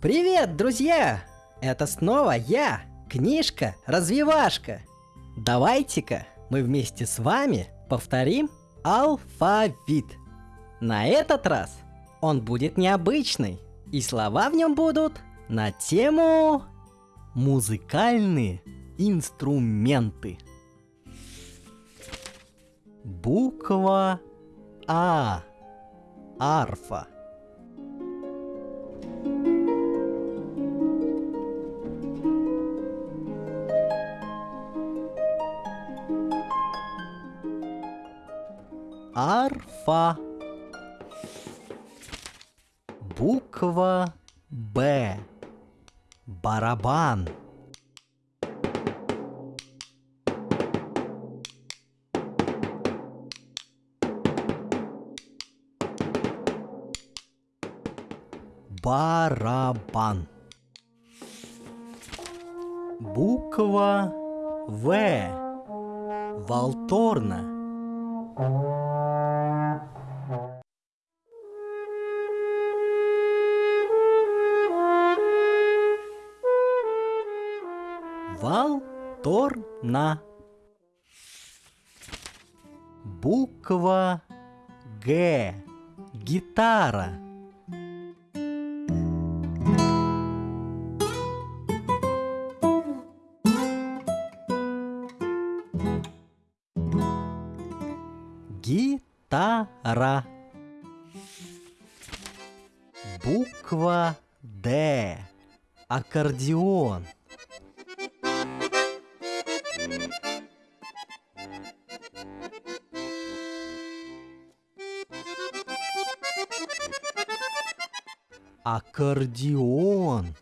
Привет, друзья! Это снова я, книжка Развивашка. Давайте-ка мы вместе с вами повторим алфавит. На этот раз он будет необычный, и слова в нем будут на тему музыкальные инструменты. Буква А. Арфа. Арфа. Буква Б. Барабан. Барабан. Буква В. Волторна. Валторна. Буква Г. Гитара. Гитара. Буква Д. Аккордеон. Аккордеон.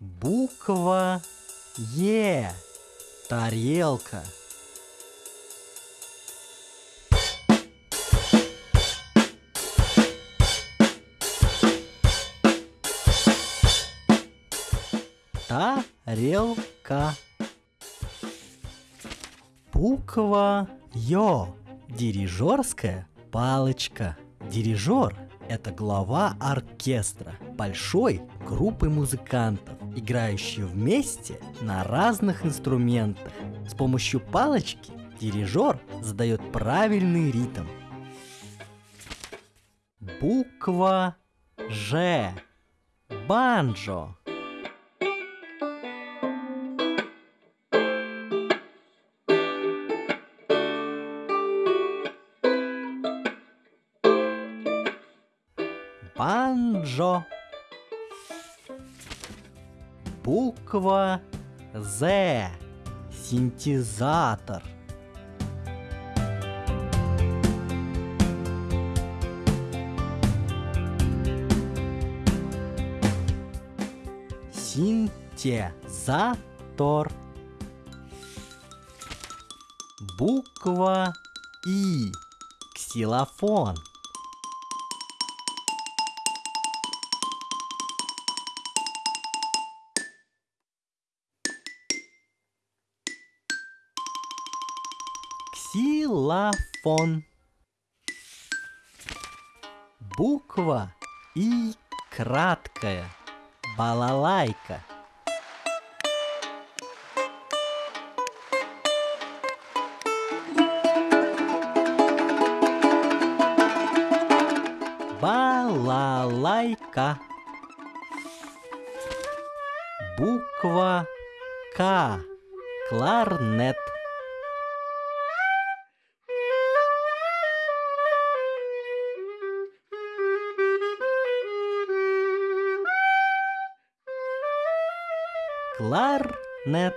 Буква Е. Тарелка. Тарелка. Буква Ё. Дирижерская палочка. Дирижер – это глава оркестра, большой группы музыкантов, играющие вместе на разных инструментах. С помощью палочки дирижер задает правильный ритм. Буква Ж. Банджо. Банджо. Буква З. Синтезатор. Синтезатор. Буква И. Ксилофон. Ксилофон. Буква И краткая. Балалайка. Балалайка. Буква К. Кларнет. Кларнет.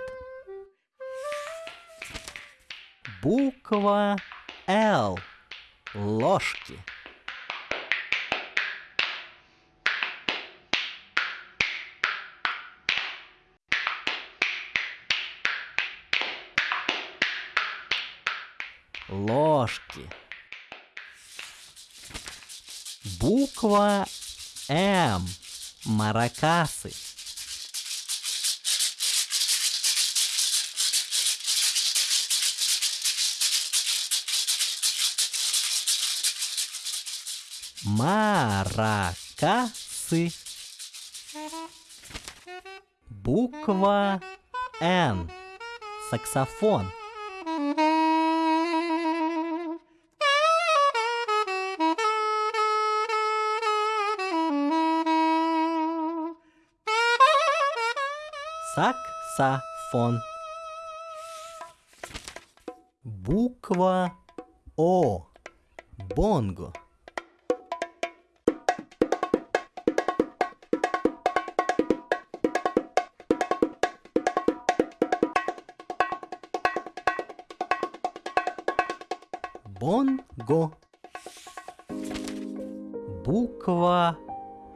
Буква Л. Ложки. Ложки. Буква М. Маракасы. Маракасы. Буква Н. Саксофон. Саксофон. Буква О. Бонго. Бонго. Буква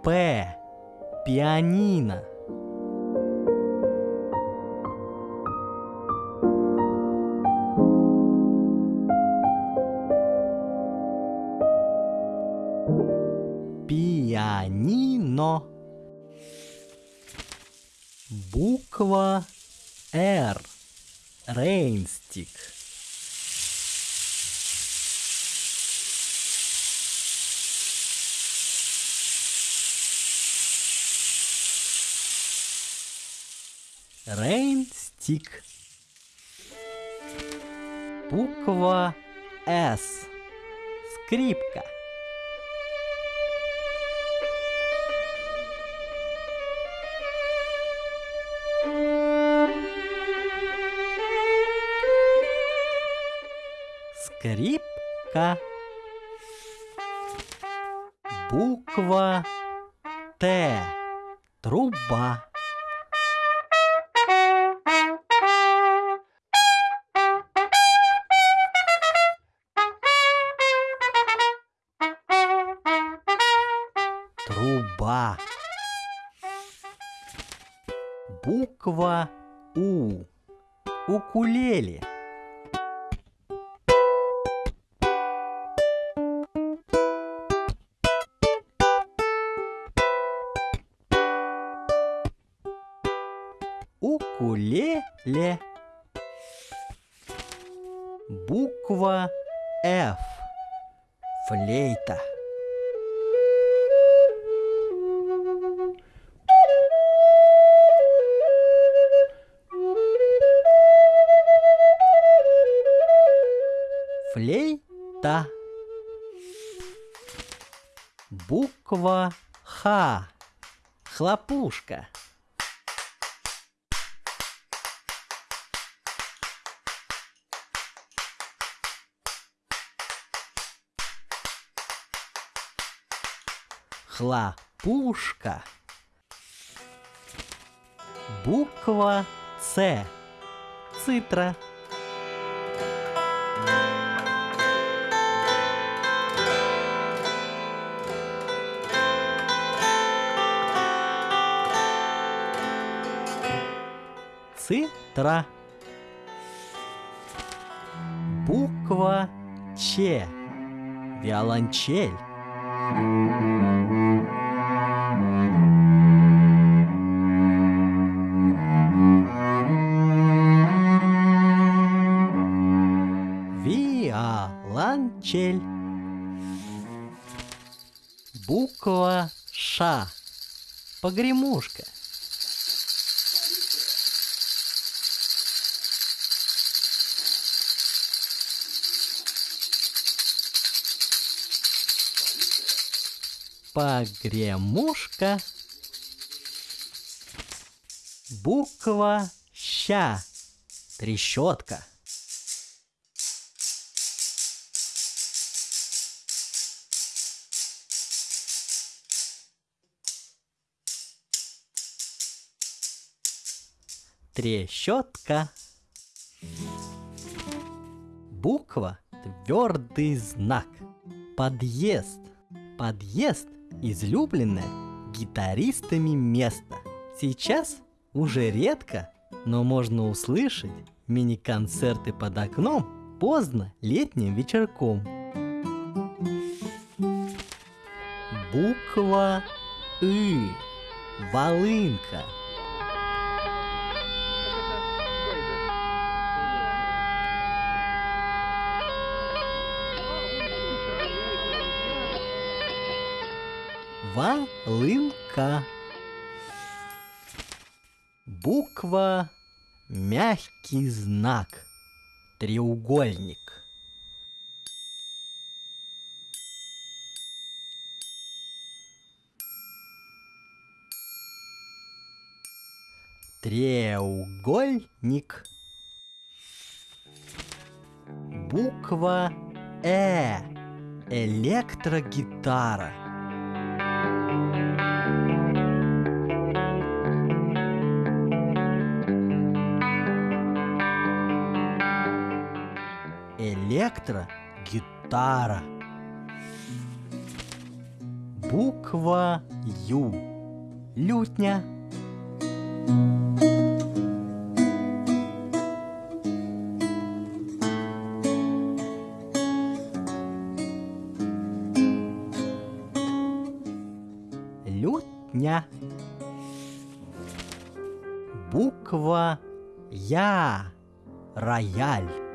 П. Пианино. Пианино. Буква Р. Рейнстик. Рейнстик. Буква С. Скрипка. Скрипка. Буква Т. Труба. Труба. Буква У. Укулеле. Укулеле. Буква Ф. Флейта. Флейта. Буква Х. Хлопушка. Хлопушка. Буква С. Цитра. Цитра. Буква Ч. Виолончель. Виолончель. Буква Ш. Погремушка. Погремушка. Буква Ща. Трещотка. Трещотка. Буква – твердый знак. Подъезд. Подъезд – излюбленное гитаристами место. Сейчас уже редко, но можно услышать мини-концерты под окном поздно летним вечерком. Буква И. Волынка. Волынка. Буква мягкий знак. Треугольник. Треугольник. Буква Э. Электрогитара. Электрогитара. Буква Ю. Лютня. Лютня. Буква Я. Рояль.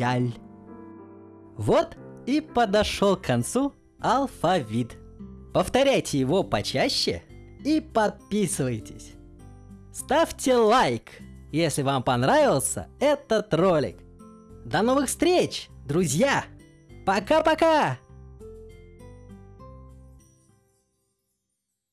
Рояль. Вот и подошел к концу алфавит. Повторяйте его почаще и подписывайтесь. Ставьте лайк, если вам понравился этот ролик. До новых встреч, друзья! Пока-пока!